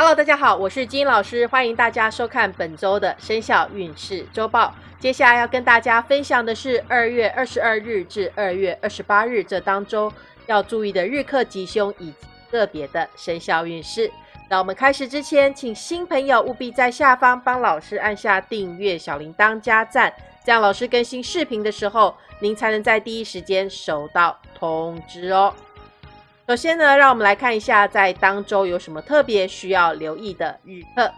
Hello，大家好，我是金老师，欢迎大家收看本周的生肖运势周报。接下来要跟大家分享的是二月二十二日至二月二十八日这当中要注意的日课吉凶以及个别的生肖运势。那我们开始之前，请新朋友务必在下方帮老师按下订阅、小铃铛、加赞，这样老师更新视频的时候，您才能在第一时间收到通知哦。首先呢，让我们来看一下在当周有什么特别需要留意的日课。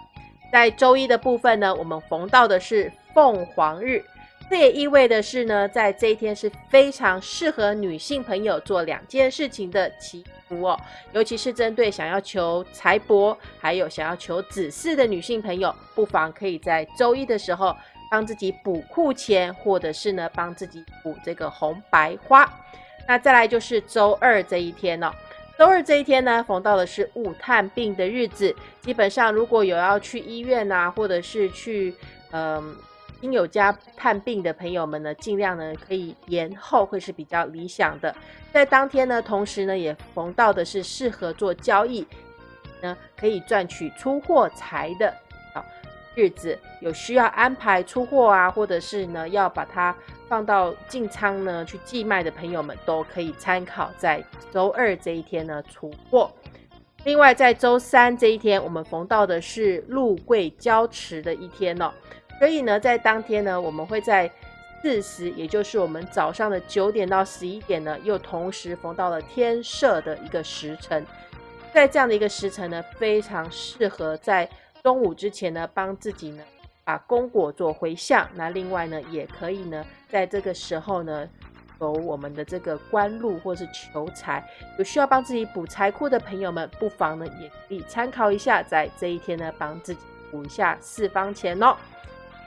在周一的部分呢，我们逢到的是凤凰日，这也意味的是呢，在这一天是非常适合女性朋友做两件事情的祈福哦，尤其是针对想要求财帛，还有想要求子嗣的女性朋友，不妨可以在周一的时候帮自己补库钱，或者是呢帮自己补这个红白花。那再来就是周二这一天哦，周二这一天呢，逢到的是勿探病的日子。基本上如果有要去医院啊，或者是去嗯亲友家探病的朋友们呢，尽量呢可以延后，会是比较理想的。在当天呢，同时呢也逢到的是适合做交易，呢可以赚取出货财的日子。有需要安排出货啊，或者是呢要把它。放到进仓呢去寄卖的朋友们都可以参考，在周二这一天呢出货。另外，在周三这一天，我们逢到的是禄贵交持的一天哦，所以呢，在当天呢，我们会在四时，也就是我们早上的九点到十一点呢，又同时逢到了天赦的一个时辰。在这样的一个时辰呢，非常适合在中午之前呢，帮自己呢。把功果做回向，那另外呢，也可以呢，在这个时候呢，求我们的这个官禄或是求财，有需要帮自己补财库的朋友们，不妨呢，也可以参考一下，在这一天呢，帮自己补一下四方钱哦。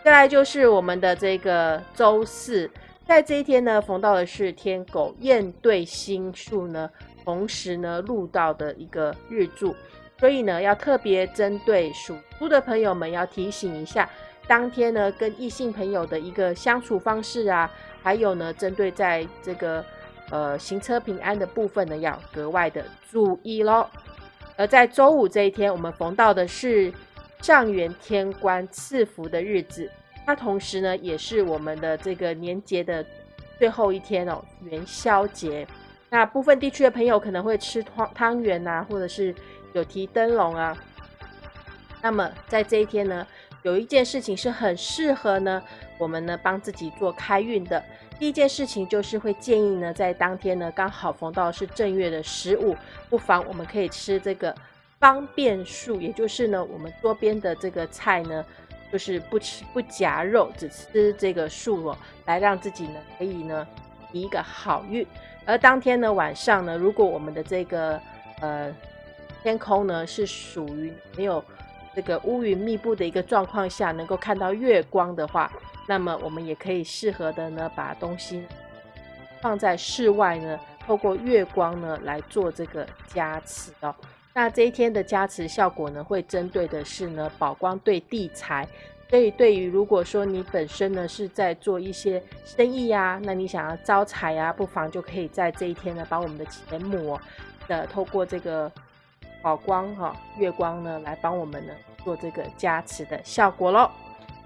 再来就是我们的这个周四，在这一天呢，逢到的是天狗宴对星数呢，同时呢，入到的一个日柱。所以呢，要特别针对属猪的朋友们，要提醒一下，当天呢跟异性朋友的一个相处方式啊，还有呢，针对在这个呃行车平安的部分呢，要格外的注意喽。而在周五这一天，我们逢到的是上元天官赐福的日子，它同时呢也是我们的这个年节的最后一天哦，元宵节。那部分地区的朋友可能会吃汤汤圆呐，或者是。有提灯笼啊，那么在这一天呢，有一件事情是很适合呢，我们呢帮自己做开运的。第一件事情就是会建议呢，在当天呢刚好逢到是正月的十五，不妨我们可以吃这个方便素，也就是呢我们桌边的这个菜呢，就是不吃不夹肉，只吃这个素哦，来让自己呢可以呢一个好运。而当天呢晚上呢，如果我们的这个呃。天空呢是属于没有这个乌云密布的一个状况下，能够看到月光的话，那么我们也可以适合的呢，把东西放在室外呢，透过月光呢来做这个加持哦。那这一天的加持效果呢，会针对的是呢宝光对地财，所以对于如果说你本身呢是在做一些生意呀，那你想要招财呀，不妨就可以在这一天呢，把我们的钱母的透过这个。宝光哈，月光呢，来帮我们呢做这个加持的效果喽。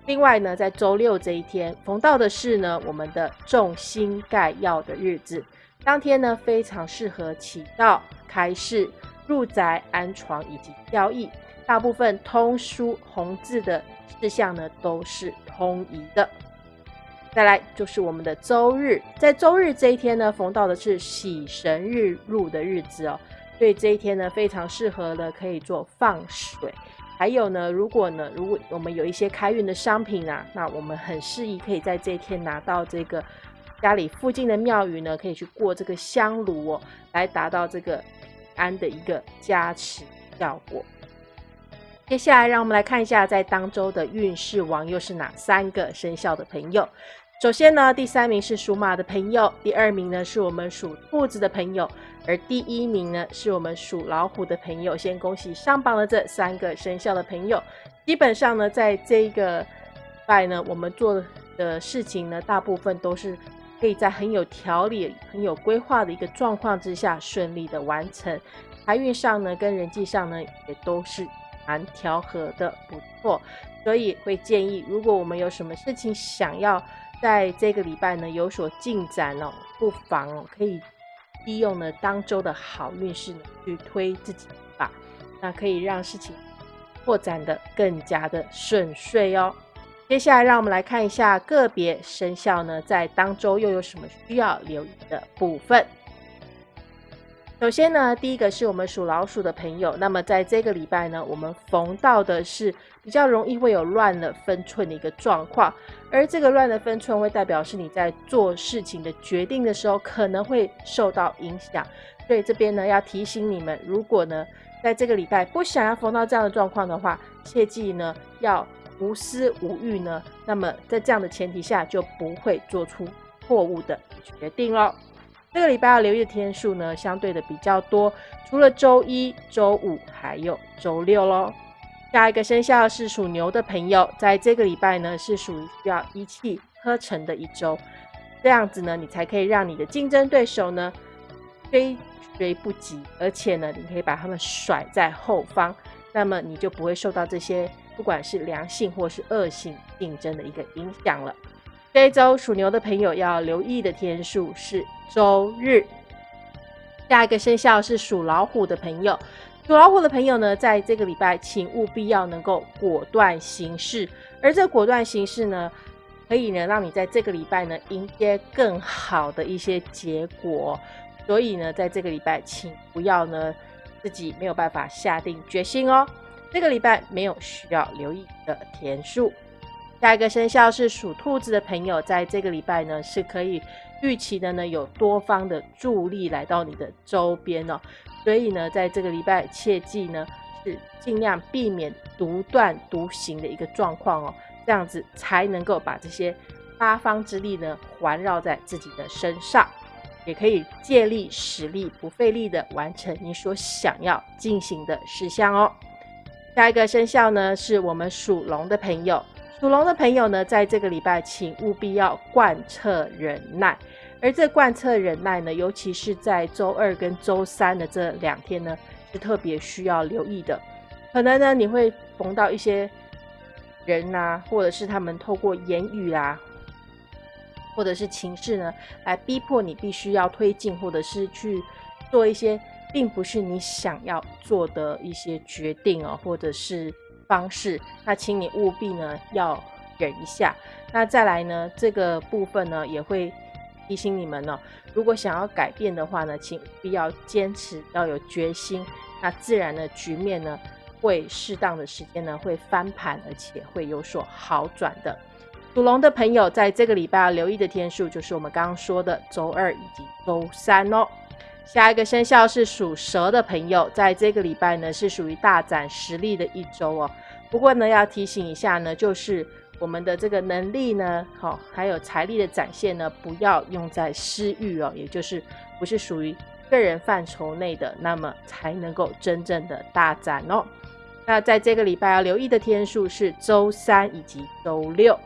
另外呢，在周六这一天，逢到的是呢我们的众星盖耀的日子，当天呢非常适合起到、开市、入宅、安床以及交易。大部分通书红字的事项呢都是通宜的。再来就是我们的周日，在周日这一天呢，逢到的是喜神日入的日子哦。所以这一天呢，非常适合的可以做放水。还有呢，如果呢，如果我们有一些开运的商品啊，那我们很适宜可以在这一天拿到这个家里附近的庙宇呢，可以去过这个香炉哦，来达到这个安的一个加持效果。接下来，让我们来看一下在当周的运势王又是哪三个生肖的朋友。首先呢，第三名是属马的朋友，第二名呢是我们属兔子的朋友，而第一名呢是我们属老虎的朋友。先恭喜上榜的这三个生肖的朋友。基本上呢，在这个拜呢，我们做的事情呢，大部分都是可以在很有条理、很有规划的一个状况之下顺利的完成。财运上呢，跟人际上呢，也都是蛮调和的不错，所以会建议，如果我们有什么事情想要在这个礼拜呢有所进展哦，不妨哦可以利用呢当周的好运势呢去推自己一把，那可以让事情扩展的更加的顺遂哦。接下来，让我们来看一下个别生肖呢，在当周又有什么需要留意的部分。首先呢，第一个是我们属老鼠的朋友，那么在这个礼拜呢，我们逢到的是比较容易会有乱了分寸的一个状况，而这个乱的分寸会代表是你在做事情的决定的时候可能会受到影响，所以这边呢要提醒你们，如果呢在这个礼拜不想要逢到这样的状况的话，切记呢要。无私无欲呢，那么在这样的前提下，就不会做出错误的决定哦。这个礼拜要留意的天数呢，相对的比较多，除了周一、周五，还有周六喽。下一个生肖是属牛的朋友，在这个礼拜呢，是属于需要一气呵成的一周，这样子呢，你才可以让你的竞争对手呢追追不及，而且呢，你可以把他们甩在后方，那么你就不会受到这些。不管是良性或是恶性竞争的一个影响了。这一周属牛的朋友要留意的天数是周日。下一个生肖是属老虎的朋友，属老虎的朋友呢，在这个礼拜请务必要能够果断行事，而这果断行事呢，可以呢让你在这个礼拜呢迎接更好的一些结果。所以呢，在这个礼拜，请不要呢自己没有办法下定决心哦。这个礼拜没有需要留意的天数。下一个生肖是属兔子的朋友，在这个礼拜呢是可以预期的呢，有多方的助力来到你的周边哦。所以呢，在这个礼拜切记呢，是尽量避免独断独行的一个状况哦，这样子才能够把这些八方之力呢环绕在自己的身上，也可以借力使力，不费力的完成你所想要进行的事项哦。下一个生肖呢，是我们属龙的朋友。属龙的朋友呢，在这个礼拜，请务必要贯彻忍耐。而这贯彻忍耐呢，尤其是在周二跟周三的这两天呢，是特别需要留意的。可能呢，你会逢到一些人呐，或者是他们透过言语啊，或者是情势呢，来逼迫你必须要推进，或者是去做一些。并不是你想要做的一些决定哦，或者是方式，那请你务必呢要忍一下。那再来呢，这个部分呢也会提醒你们呢，如果想要改变的话呢，请必要坚持，要有决心。那自然的局面呢会适当的时间呢会翻盘，而且会有所好转的。属龙的朋友在这个礼拜要留意的天数就是我们刚刚说的周二以及周三哦。下一个生肖是属蛇的朋友，在这个礼拜呢是属于大展实力的一周哦。不过呢，要提醒一下呢，就是我们的这个能力呢，好，还有财力的展现呢，不要用在私欲哦，也就是不是属于个人范畴内的，那么才能够真正的大展哦。那在这个礼拜要留意的天数是周三以及周六。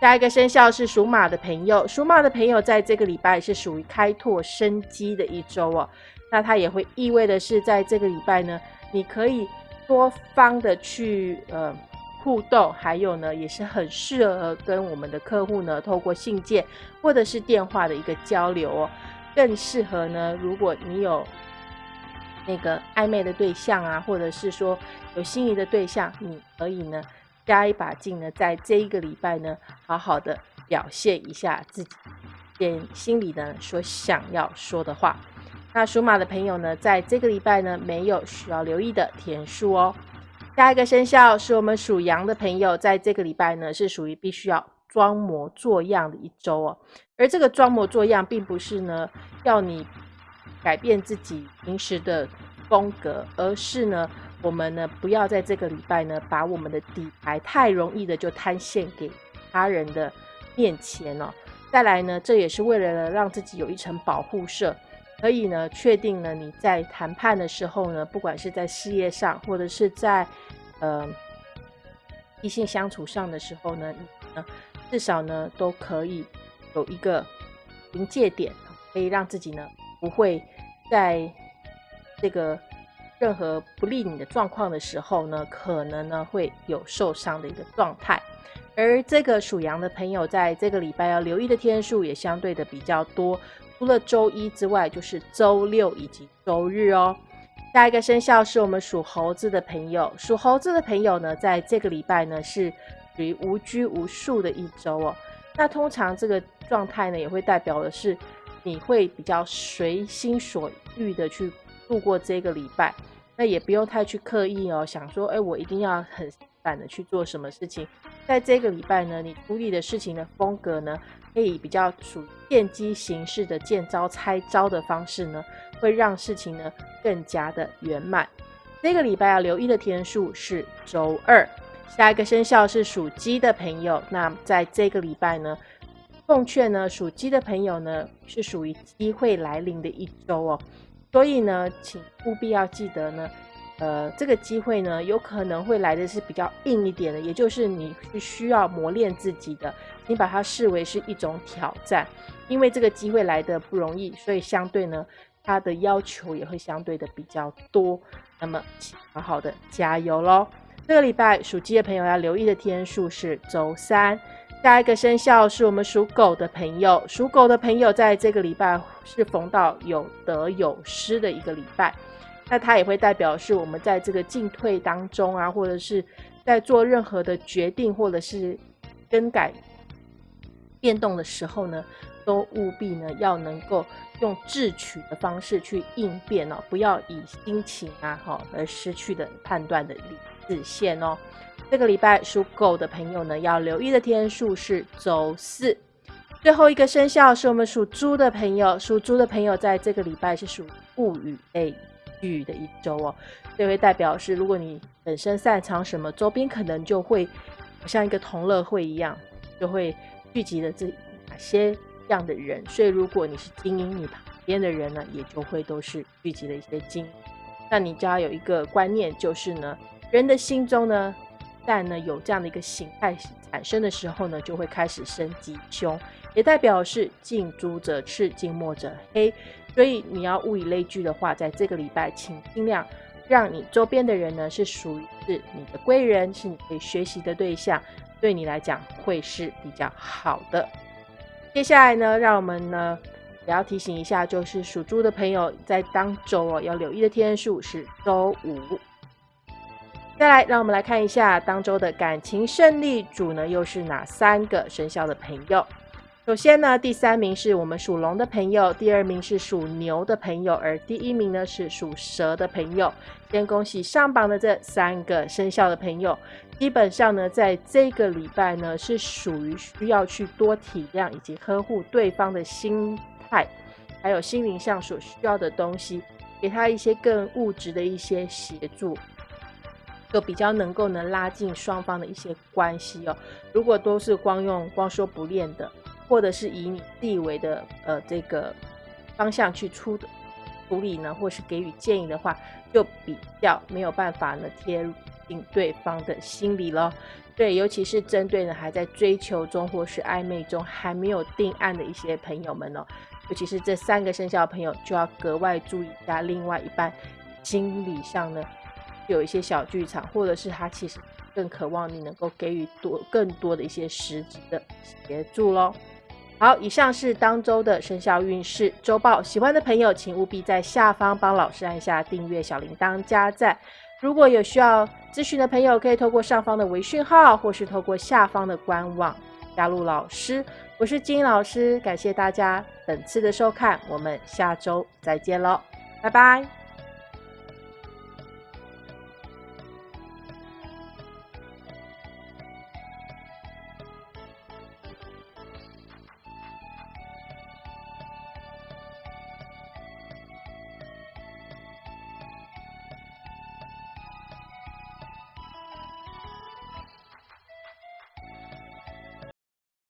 下一个生肖是属马的朋友，属马的朋友在这个礼拜是属于开拓生机的一周哦。那它也会意味的是，在这个礼拜呢，你可以多方的去呃互动，还有呢，也是很适合跟我们的客户呢透过信件或者是电话的一个交流哦。更适合呢，如果你有那个暧昧的对象啊，或者是说有心仪的对象，你可以呢。加一把劲呢，在这一个礼拜呢，好好的表现一下自己，点心里呢所想要说的话。那属马的朋友呢，在这个礼拜呢，没有需要留意的天数哦。下一个生肖是我们属羊的朋友，在这个礼拜呢，是属于必须要装模作样的一周哦。而这个装模作样，并不是呢要你改变自己平时的风格，而是呢。我们呢，不要在这个礼拜呢，把我们的底牌太容易的就摊献给他人的面前哦。再来呢，这也是为了让自己有一层保护色，可以呢，确定呢，你在谈判的时候呢，不管是在事业上，或者是在呃异性相处上的时候呢，你至少呢，都可以有一个临界点，可以让自己呢，不会在这个。任何不利你的状况的时候呢，可能呢会有受伤的一个状态。而这个属羊的朋友，在这个礼拜要留意的天数也相对的比较多，除了周一之外，就是周六以及周日哦。下一个生肖是我们属猴子的朋友，属猴子的朋友呢，在这个礼拜呢是属于无拘无束的一周哦。那通常这个状态呢，也会代表的是你会比较随心所欲的去度过这个礼拜，那也不用太去刻意哦，想说，哎，我一定要很赶的去做什么事情。在这个礼拜呢，你处理的事情的风格呢，可以比较属见机行事的见招拆招的方式呢，会让事情呢更加的圆满。这个礼拜要留意的天数是周二。下一个生肖是属鸡的朋友，那在这个礼拜呢，奉劝呢属鸡的朋友呢是属于机会来临的一周哦，所以呢，请务必要记得呢。呃，这个机会呢，有可能会来的是比较硬一点的，也就是你是需要磨练自己的，你把它视为是一种挑战，因为这个机会来的不容易，所以相对呢，它的要求也会相对的比较多。那么，请好好的加油喽！这个礼拜属鸡的朋友要留意的天数是周三。下一个生肖是我们属狗的朋友，属狗的朋友在这个礼拜是逢到有得有失的一个礼拜。那它也会代表是我们在这个进退当中啊，或者是在做任何的决定，或者是更改变动的时候呢，都务必呢要能够用智取的方式去应变哦，不要以心情啊哈而失去的判断的理智线哦。这个礼拜属狗的朋友呢，要留意的天数是周四。最后一个生肖是我们属猪的朋友，属猪的朋友在这个礼拜是属物语类。聚的一周哦，这会代表是，如果你本身擅长什么，周边可能就会像一个同乐会一样，就会聚集了这哪些样的人。所以，如果你是精英，你旁边的人呢，也就会都是聚集了一些精。那你就要有一个观念，就是呢，人的心中呢，但呢有这样的一个形态产生的时候呢，就会开始生吉凶，也代表是近朱者赤，近墨者黑。所以你要物以类聚的话，在这个礼拜，请尽量让你周边的人呢是属于是你的贵人，是你可以学习的对象，对你来讲会是比较好的。接下来呢，让我们呢也要提醒一下，就是属猪的朋友在当周哦要留意的天数是周五。再来，让我们来看一下当周的感情胜利组呢又是哪三个生肖的朋友。首先呢，第三名是我们属龙的朋友，第二名是属牛的朋友，而第一名呢是属蛇的朋友。先恭喜上榜的这三个生肖的朋友，基本上呢，在这个礼拜呢是属于需要去多体谅以及呵护对方的心态，还有心灵上所需要的东西，给他一些更物质的一些协助，就比较能够能拉近双方的一些关系哦。如果都是光用光说不练的。或者是以你自以为的呃这个方向去出的处理呢，或是给予建议的话，就比较没有办法呢贴近对方的心理了。对，尤其是针对呢还在追求中或是暧昧中还没有定案的一些朋友们哦，尤其是这三个生肖的朋友，就要格外注意一下。另外一半心理上呢有一些小剧场，或者是他其实更渴望你能够给予多更多的一些实质的协助喽。好，以上是当周的生肖运势周报。喜欢的朋友，请务必在下方帮老师按下订阅、小铃铛、加赞。如果有需要咨询的朋友，可以透过上方的微讯号，或是透过下方的官网加入老师。我是金老师，感谢大家本次的收看，我们下周再见喽，拜拜。